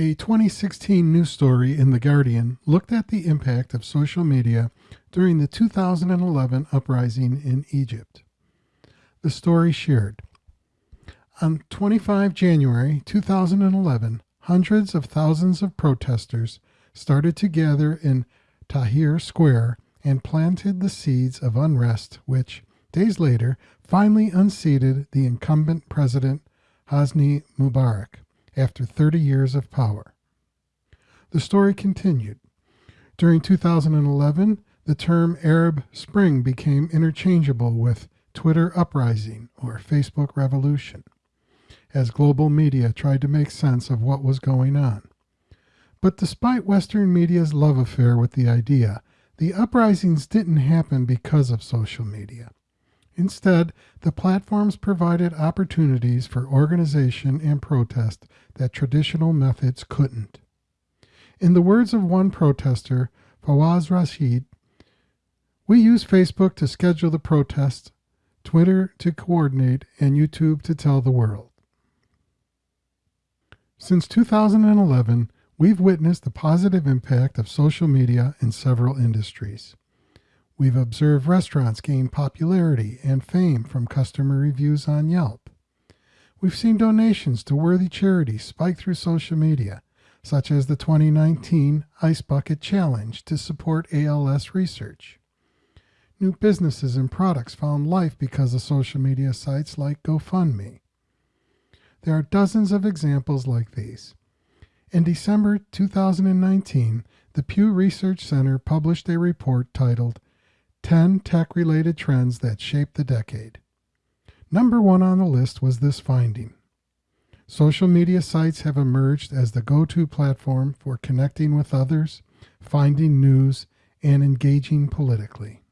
A 2016 news story in The Guardian looked at the impact of social media during the 2011 uprising in Egypt. The story shared. On 25 January 2011, hundreds of thousands of protesters started to gather in Tahrir Square and planted the seeds of unrest, which, days later, finally unseated the incumbent president Hosni Mubarak after 30 years of power. The story continued. During 2011, the term Arab Spring became interchangeable with Twitter uprising or Facebook revolution, as global media tried to make sense of what was going on. But despite Western media's love affair with the idea, the uprisings didn't happen because of social media. Instead, the platforms provided opportunities for organization and protest that traditional methods couldn't. In the words of one protester, Fawaz Rashid, we use Facebook to schedule the protests, Twitter to coordinate, and YouTube to tell the world. Since 2011, We've witnessed the positive impact of social media in several industries. We've observed restaurants gain popularity and fame from customer reviews on Yelp. We've seen donations to worthy charities spike through social media, such as the 2019 Ice Bucket Challenge to support ALS research. New businesses and products found life because of social media sites like GoFundMe. There are dozens of examples like these. In December 2019, the Pew Research Center published a report titled 10 Tech Related Trends That Shaped the Decade. Number one on the list was this finding. Social media sites have emerged as the go to platform for connecting with others, finding news, and engaging politically.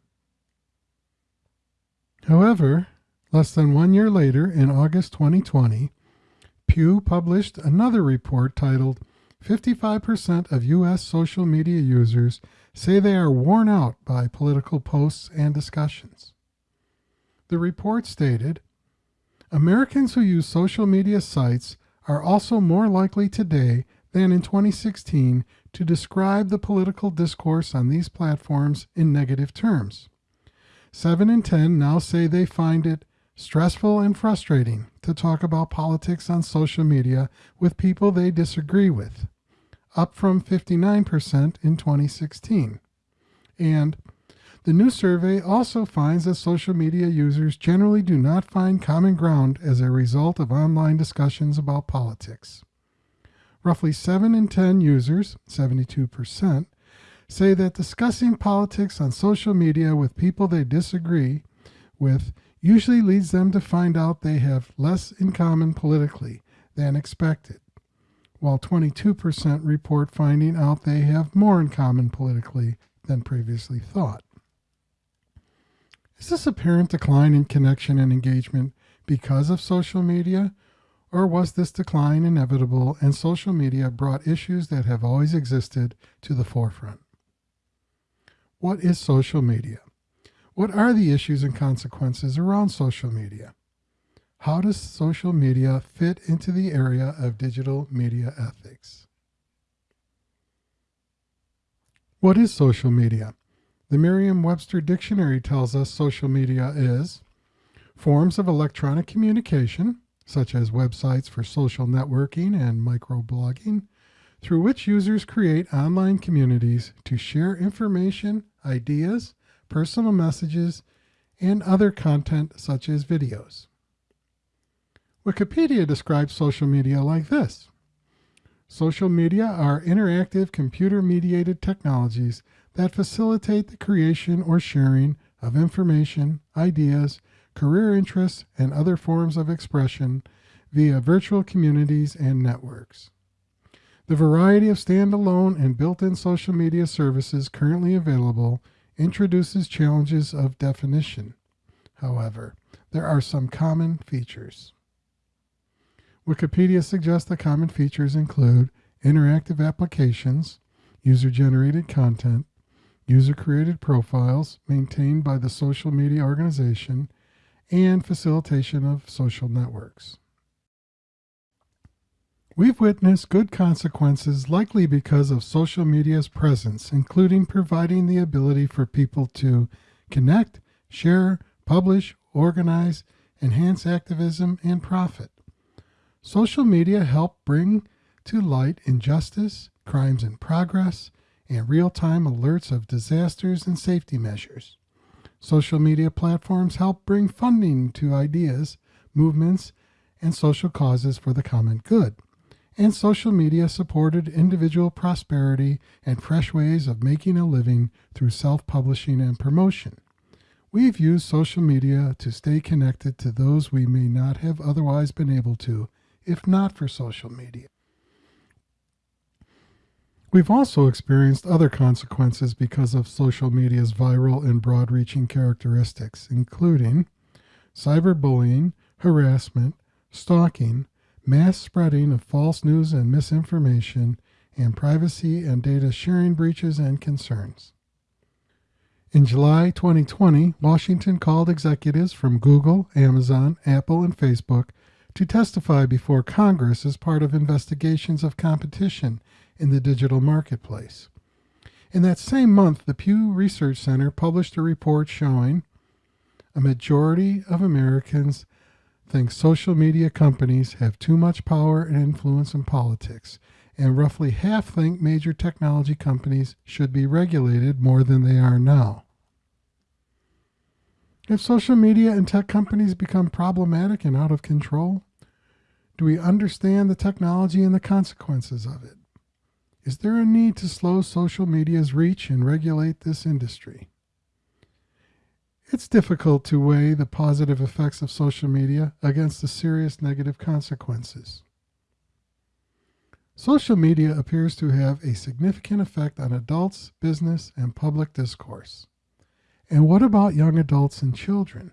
However, less than one year later, in August 2020, Pew published another report titled 55% of U.S. social media users say they are worn out by political posts and discussions. The report stated Americans who use social media sites are also more likely today than in 2016 to describe the political discourse on these platforms in negative terms. 7 in 10 now say they find it stressful and frustrating to talk about politics on social media with people they disagree with, up from 59% in 2016. And the new survey also finds that social media users generally do not find common ground as a result of online discussions about politics. Roughly 7 in 10 users, 72%, say that discussing politics on social media with people they disagree with usually leads them to find out they have less in common politically than expected, while 22% report finding out they have more in common politically than previously thought. Is this apparent decline in connection and engagement because of social media? Or was this decline inevitable and social media brought issues that have always existed to the forefront? What is social media? What are the issues and consequences around social media? How does social media fit into the area of digital media ethics? What is social media? The Merriam Webster Dictionary tells us social media is forms of electronic communication, such as websites for social networking and microblogging, through which users create online communities to share information, ideas, personal messages, and other content such as videos. Wikipedia describes social media like this. Social media are interactive computer-mediated technologies that facilitate the creation or sharing of information, ideas, career interests, and other forms of expression via virtual communities and networks. The variety of standalone and built-in social media services currently available introduces challenges of definition. However, there are some common features. Wikipedia suggests the common features include interactive applications, user-generated content, user-created profiles maintained by the social media organization, and facilitation of social networks. We've witnessed good consequences likely because of social media's presence, including providing the ability for people to connect, share, publish, organize, enhance activism, and profit. Social media help bring to light injustice, crimes in progress, and real time alerts of disasters and safety measures. Social media platforms help bring funding to ideas, movements, and social causes for the common good and social media supported individual prosperity and fresh ways of making a living through self publishing and promotion. We've used social media to stay connected to those we may not have otherwise been able to if not for social media. We've also experienced other consequences because of social media's viral and broad reaching characteristics, including cyberbullying, harassment, stalking, mass spreading of false news and misinformation, and privacy and data sharing breaches and concerns. In July 2020, Washington called executives from Google, Amazon, Apple, and Facebook to testify before Congress as part of investigations of competition in the digital marketplace. In that same month, the Pew Research Center published a report showing a majority of Americans think social media companies have too much power and influence in politics, and roughly half think major technology companies should be regulated more than they are now. If social media and tech companies become problematic and out of control, do we understand the technology and the consequences of it? Is there a need to slow social media's reach and regulate this industry? It's difficult to weigh the positive effects of social media against the serious negative consequences. Social media appears to have a significant effect on adults, business, and public discourse. And what about young adults and children?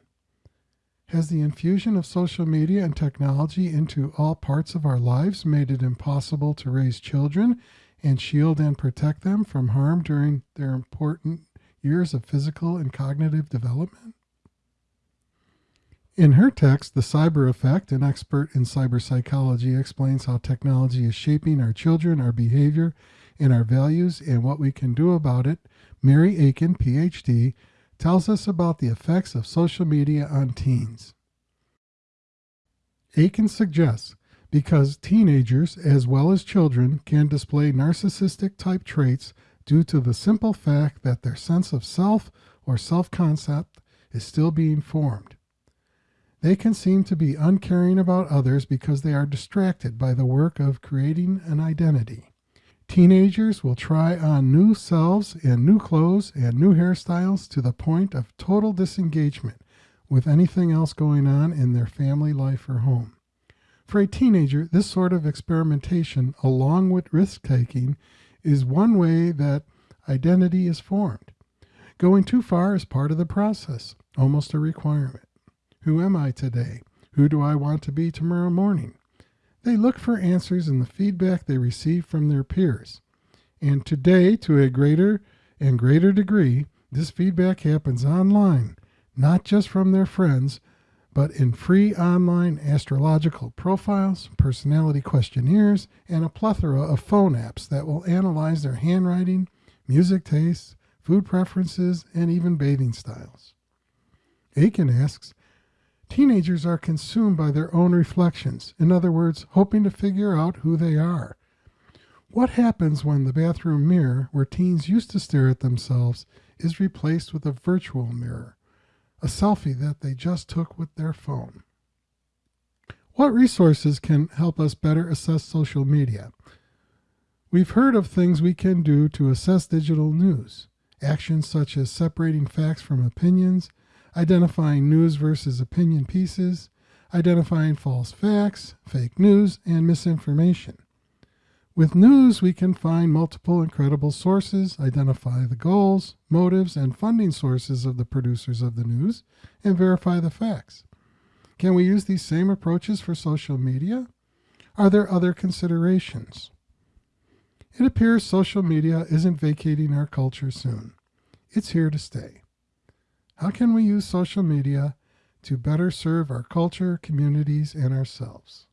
Has the infusion of social media and technology into all parts of our lives made it impossible to raise children and shield and protect them from harm during their important years of physical and cognitive development? In her text, The Cyber Effect, an expert in cyber psychology explains how technology is shaping our children, our behavior, and our values, and what we can do about it. Mary Aiken, PhD, tells us about the effects of social media on teens. Aiken suggests because teenagers, as well as children, can display narcissistic type traits due to the simple fact that their sense of self or self concept is still being formed. They can seem to be uncaring about others because they are distracted by the work of creating an identity. Teenagers will try on new selves and new clothes and new hairstyles to the point of total disengagement with anything else going on in their family life or home. For a teenager, this sort of experimentation, along with risk taking, is one way that identity is formed. Going too far is part of the process, almost a requirement. Who am I today? Who do I want to be tomorrow morning? They look for answers in the feedback they receive from their peers. And today, to a greater and greater degree, this feedback happens online, not just from their friends, but in free online astrological profiles, personality questionnaires, and a plethora of phone apps that will analyze their handwriting, music tastes, food preferences, and even bathing styles. Aiken asks, Teenagers are consumed by their own reflections, in other words, hoping to figure out who they are. What happens when the bathroom mirror, where teens used to stare at themselves, is replaced with a virtual mirror? a selfie that they just took with their phone. What resources can help us better assess social media? We've heard of things we can do to assess digital news. Actions such as separating facts from opinions, identifying news versus opinion pieces, identifying false facts, fake news, and misinformation. With news, we can find multiple incredible sources, identify the goals, motives, and funding sources of the producers of the news, and verify the facts. Can we use these same approaches for social media? Are there other considerations? It appears social media isn't vacating our culture soon. It's here to stay. How can we use social media to better serve our culture, communities, and ourselves?